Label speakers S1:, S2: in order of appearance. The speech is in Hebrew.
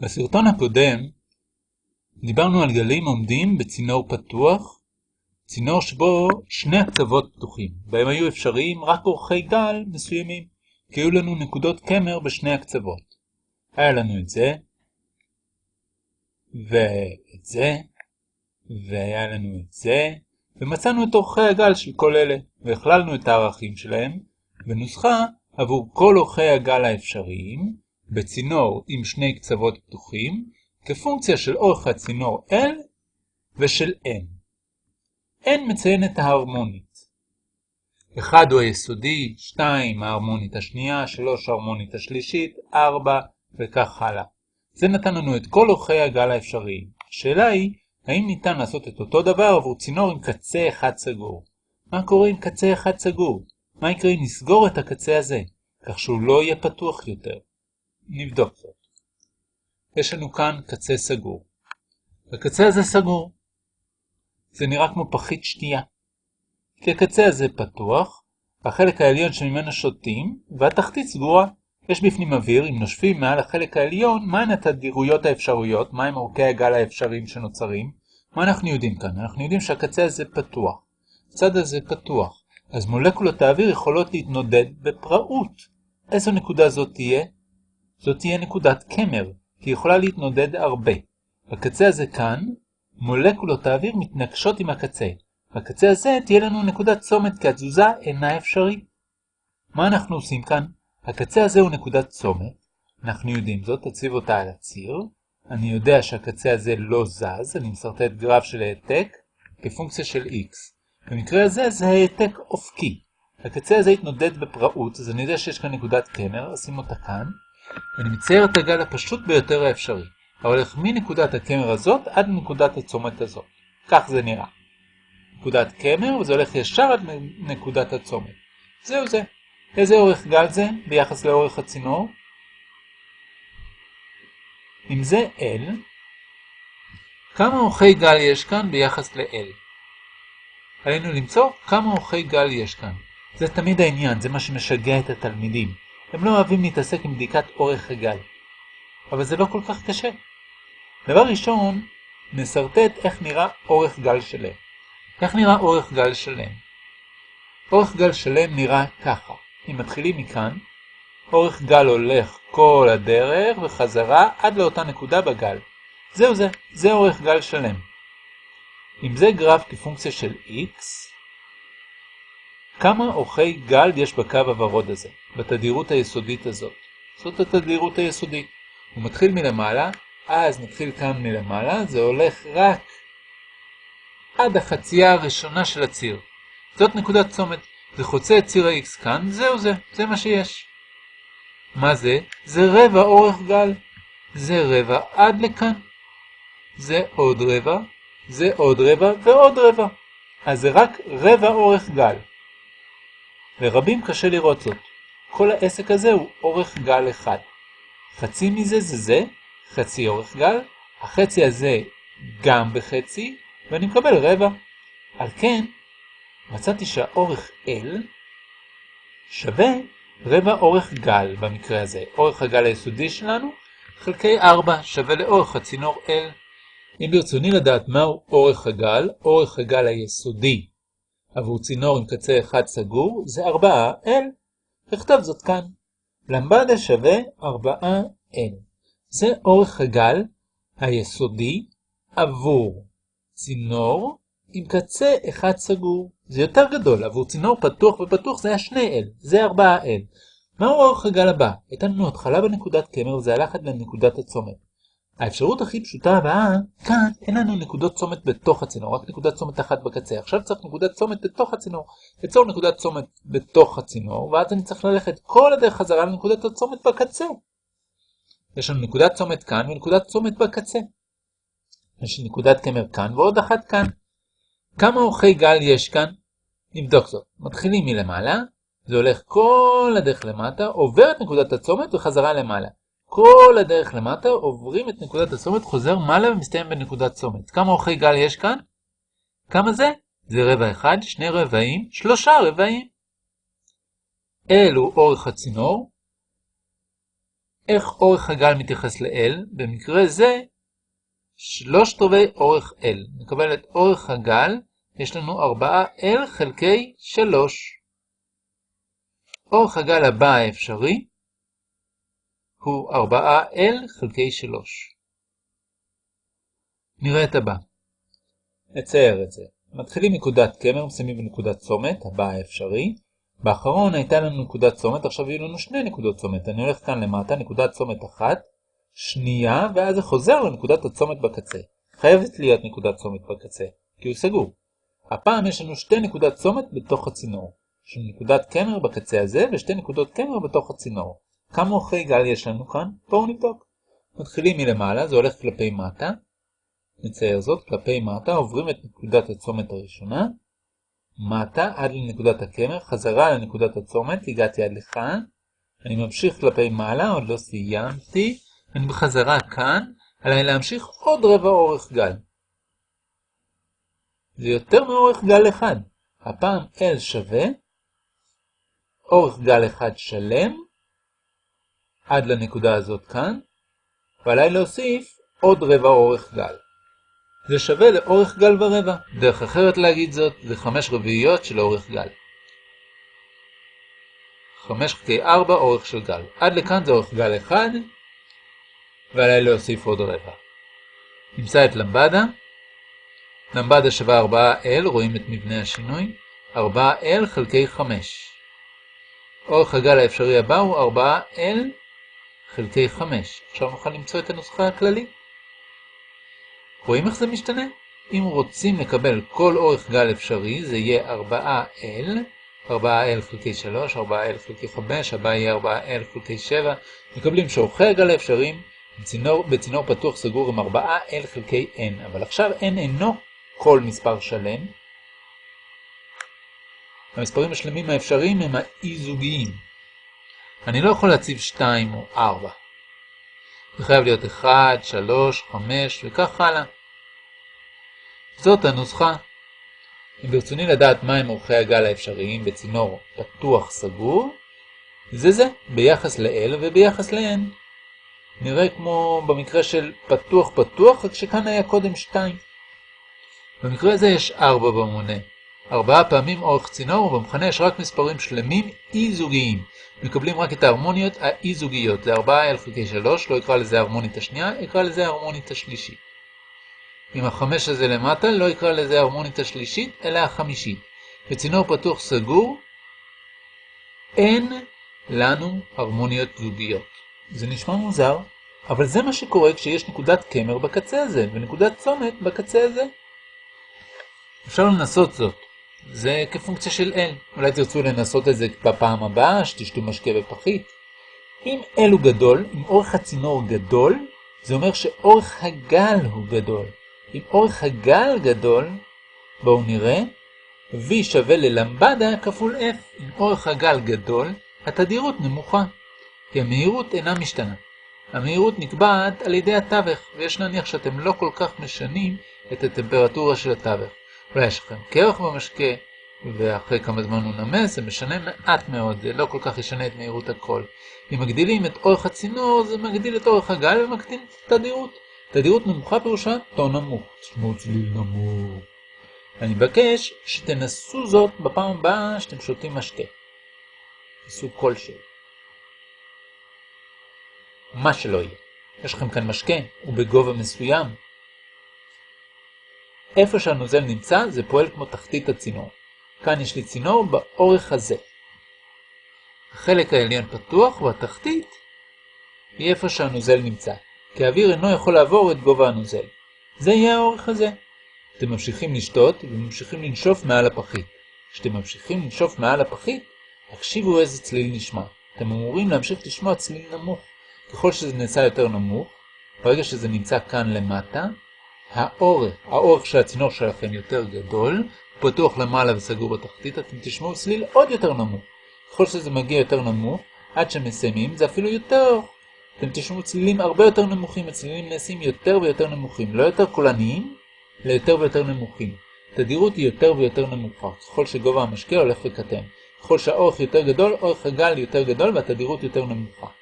S1: בסרטון הקודם דיברנו על גלים עומדים בצינור פתוח, צינור שבו שני הקצוות פתוחים, בהם היו אפשריים רק אורכי גל מסוימים, כי היו לנו נקודות קמר בשני הקצוות. היה לנו את זה, ואת זה, והיה לנו את זה, ומצאנו את אורכי הגל של כל אלה, והכללנו את הערכים שלהם, ונוסחה עבור כל אורכי הגל האפשריים, בצינור עם שני קצוות פתוחים, כפונקציה של אורך הצינור L ושל N. N מציין את ההרמונית. 1 הוא היסודי, 2 ההרמונית השנייה, 3 ההרמונית השלישית, 4 וכך הלאה. זה נתן לנו את כל אורכי הגל האפשריים. השאלה היא, האם ניתן לעשות את אותו דבר עבור צינור עם קצה אחד סגור? מה קורה עם קצה אחד סגור? מה יקרה אם נסגור את הקצה הזה, כך שהוא לא יהיה פתוח יותר? נבדוק זאת. יש לנו כאן קצה סגור. הקצה הזה סגור. זה נראה כמו פחית שתייה. כי הקצה הזה פתוח, החלק העליון שממנו שותים, והתחתית סגורה. יש בפנים אוויר, אם נושפים מעל החלק העליון, מהן התדירויות האפשרויות, מהם אורכי הגל האפשריים שנוצרים. מה אנחנו יודעים כאן? אנחנו יודעים שהקצה הזה פתוח. הצד הזה פתוח. אז מולקולות האוויר יכולות להתנודד בפראות. איזו נקודה זאת תהיה? זאת תהיה נקודת קמר, כי יכולה להתנודד הרבה. בקצה הזה כאן, מולקולות האוויר מתנגשות עם הקצה. בקצה הזה תהיה לנו נקודת צומת, כי התזוזה אינה אפשרית. מה אנחנו עושים כאן? הקצה הזה הוא נקודת צומת, אנחנו יודעים זאת, תציב אותה על הציר. אני יודע שהקצה הזה לא זז, אני מסרטט גרף של העתק כפונקציה של x. במקרה הזה זה העתק אופקי. הקצה הזה יתנודד בפראות, אז אני יודע שיש כאן נקודת קמר, אשים אותה כאן. ואני מצייר את הגל הפשוט ביותר האפשרי, ההולך מנקודת הקמר הזאת עד נקודת הצומת הזאת. כך זה נראה. נקודת קמר, וזה הולך ישר עד נקודת הצומת. זהו זה. איזה אורך גל זה ביחס לאורך הצינור? אם זה L, כמה אורכי גל יש כאן ביחס ל-L? עלינו למצוא כמה אורכי גל יש כאן. זה תמיד העניין, זה מה שמשגע את התלמידים. הם לא אוהבים להתעסק עם בדיקת אורך הגל. אבל זה לא כל כך קשה. דבר ראשון, נסרטט איך נראה אורך גל שלם. איך נראה אורך גל שלם? אורך גל שלם נראה ככה. אם מתחילים מכאן, אורך גל הולך כל הדרך וחזרה עד לאותה נקודה בגל. זהו זה, זה אורך גל שלם. אם זה גרף כפונקציה של x, כמה אורכי גל יש בקו הוורוד הזה, בתדירות היסודית הזאת. זאת התדירות היסודית. הוא מתחיל מלמעלה, אז נתחיל כאן מלמעלה, זה הולך רק עד החצייה הראשונה של הציר. זאת נקודת צומת. זה חוצה את ציר ה-x כאן, זהו זה, זה מה שיש. מה זה? זה רבע אורך גל. זה רבע עד לכאן. זה עוד רבע, זה עוד רבע ועוד רבע. אז זה רק רבע אורך גל. לרבים קשה לראות זאת. כל העסק הזה הוא אורך גל אחד. חצי מזה זה זה, חצי אורך גל, החצי הזה גם בחצי, ואני מקבל רבע. על כן, מצאתי שהאורך L שווה רבע אורך גל במקרה הזה. אורך הגל היסודי שלנו חלקי 4 שווה לאורך הצינור L. אם ברצוני לדעת מהו אורך הגל, אורך הגל היסודי עבור צינור עם קצה אחד סגור זה 4L. נכתב זאת כאן. למבדה שווה 4N. זה אורך הגל היסודי עבור צינור עם קצה אחד סגור. זה יותר גדול, עבור צינור פתוח ופתוח זה היה 2L, זה 4L. מהו אורך הגל הבא? הייתה לנו התחלה בנקודת קמר וזה הלך עד לנקודת הצומת. האפשרות הכי פשוטה הבאה, כאן אין לנו נקודות צומת בתוך הצינור, רק נקודת צומת אחת בקצה. עכשיו צריך נקודת צומת בתוך הצינור. ליצור נקודת צומת בתוך הצינור, ואז אני צריך ללכת כל הדרך חזרה לנקודת הצומת בקצה. יש לנו נקודת צומת כאן ונקודת צומת בקצה. יש נקודת קמר כאן ועוד אחת כאן. כמה אורכי גל יש כאן? נבדוק זאת. מתחילים מלמעלה, זה הולך כל הדרך למטה, עובר את נקודת הצומת וחזרה למעלה. כל הדרך למטה, עוברים את נקודת הצומת, חוזר מעלה ומסתיים בנקודת צומת. כמה אורכי גל יש כאן? כמה זה? זה רבע אחד, שני רבעים, שלושה רבעים. הוא אורך הצינור, איך אורך הגל מתייחס ל-L? במקרה זה, שלושת רבעי אורך L. נקבל את אורך הגל, יש לנו 4L חלקי 3. אורך הגל הבא האפשרי הוא 4L חלקי 3. נראה את הבא. נצייר את זה. מתחילים נקודת קמר, מסיימים בנקודת צומת, הבא האפשרי. באחרון הייתה לנו נקודת צומת, עכשיו יהיו לנו שני נקודות צומת. אני הולך כאן למטה, נקודת צומת אחת, שנייה, ואז זה חוזר לנקודת הצומת בקצה. חייבת להיות נקודת צומת בקצה, כי הוא סגור. הפעם יש לנו שתי נקודת צומת בתוך הצינור. יש לנו נקודת קמר בקצה הזה, ושתי נקודות קמר בתוך הצינור. כמה אורכי גל יש לנו כאן? בואו נבדוק. מתחילים מלמעלה, זה הולך כלפי מטה. נצייר זאת, כלפי מטה, עוברים את נקודת הצומת הראשונה, מטה עד לנקודת הקמר, חזרה לנקודת הצומת, הגעתי עד לכאן, אני ממשיך כלפי מעלה, עוד לא סיימתי, אני בחזרה כאן, עליי להמשיך עוד רבע אורך גל. זה יותר מאורך גל אחד. הפעם L שווה, אורך גל אחד שלם, עד לנקודה הזאת כאן, ועליי להוסיף עוד רבע אורך גל. זה שווה לאורך גל ורבע. דרך אחרת להגיד זאת, זה 5 רביעיות של אורך גל. 5 חלקי 4 אורך של גל. עד לכאן זה אורך גל 1, ועליי להוסיף עוד רבע. נמצא את למבדה. למבדה שווה 4L, רואים את מבנה השינוי. 4L חלקי 5. אורך הגל האפשרי הבא הוא 4L חלקי 5. עכשיו נוכל למצוא את הנוסחה הכללית. רואים איך זה משתנה? אם רוצים לקבל כל אורך גל אפשרי, זה יהיה 4L, 4L חלקי 3, 4L חלקי 5, הבא יהיה 4L חלקי 7. מקבלים שאורכי הגל האפשריים בצינור, בצינור פתוח סגור עם 4L חלקי N, אבל עכשיו N אינו כל מספר שלם. המספרים השלמים האפשריים הם האי-זוגיים. אני לא יכול להציב 2 או 4. זה חייב להיות 1, 3, 5 וכך הלאה. זאת הנוסחה. אם ברצוני לדעת מהם אורכי הגל האפשריים בצינור פתוח סגור, זה זה, ביחס ל-L וביחס ל-N. נראה כמו במקרה של פתוח פתוח, רק שכאן היה קודם 2. במקרה הזה יש 4 במונה. ארבעה פעמים אורך צינור, ובמכנה יש רק מספרים שלמים אי-זוגיים. מקבלים רק את ההרמוניות האי-זוגיות. זה 4 L חלקי 3, לא יקרא לזה ההרמונית השנייה, יקרא לזה ההרמונית השלישית. עם החמש הזה למטה, לא יקרא לזה ההרמונית השלישית, אלא החמישית. בצינור פתוח סגור, אין לנו הרמוניות זוגיות. זה נשמע מוזר, אבל זה מה שקורה כשיש נקודת קמר בקצה הזה, ונקודת צומת בקצה הזה. אפשר לנסות זאת. זה כפונקציה של L. אולי תרצו לנסות את זה בפעם הבאה, שתשתו משקה בפחית. אם L הוא גדול, אם אורך הצינור גדול, זה אומר שאורך הגל הוא גדול. אם אורך הגל גדול, בואו נראה, V שווה ללמבדה כפול F. אם אורך הגל גדול, התדירות נמוכה, כי המהירות אינה משתנה. המהירות נקבעת על ידי התווך, ויש להניח שאתם לא כל כך משנים את הטמפרטורה של התווך. אולי יש לכם קרח במשקה, ואחרי כמה זמן הוא נמס, זה משנה מעט מאוד, זה לא כל כך ישנה את מהירות הכל. אם מגדילים את אורך הצינור, זה מגדיל את אורך הגל ומקטין את התדירות. תדירות נמוכה פירושה טון נמוך. תשמעו צליל נמוך. אני מבקש שתנסו זאת בפעם הבאה שאתם שותים משקה. סוג כלשהו. מה שלא יהיה. יש לכם כאן משקה, הוא בגובה מסוים, איפה שהנוזל נמצא זה פועל כמו תחתית הצינור. כאן יש לי צינור באורך הזה. החלק העליון פתוח והתחתית היא איפה שהנוזל נמצא, כי האוויר אינו יכול לעבור את גובה הנוזל. זה יהיה האורך הזה. אתם ממשיכים לשתות וממשיכים לנשוף מעל הפחית. כשאתם ממשיכים לנשוף מעל הפחית, הקשיבו איזה צליל נשמע. אתם אמורים להמשיך לשמוע צליל נמוך. ככל שזה נעשה יותר נמוך, ברגע שזה נמצא כאן למטה, האורך, האורך של הצינור שלכם יותר גדול, פתוח למעלה וסגור בתחתית, אתם תשמעו צליל עוד יותר נמוך. ככל שזה מגיע יותר נמוך, עד שמסיימים, זה אפילו יותר. אתם תשמעו צלילים הרבה יותר נמוכים, הצלילים נעשים יותר ויותר נמוכים, לא יותר קולניים, אלא יותר ויותר נמוכים. תדירות היא יותר ויותר נמוכה, ככל שגובה המשקה הולך וקטן. ככל שהאורך יותר גדול, אורך הגל יותר גדול והתדירות יותר נמוכה.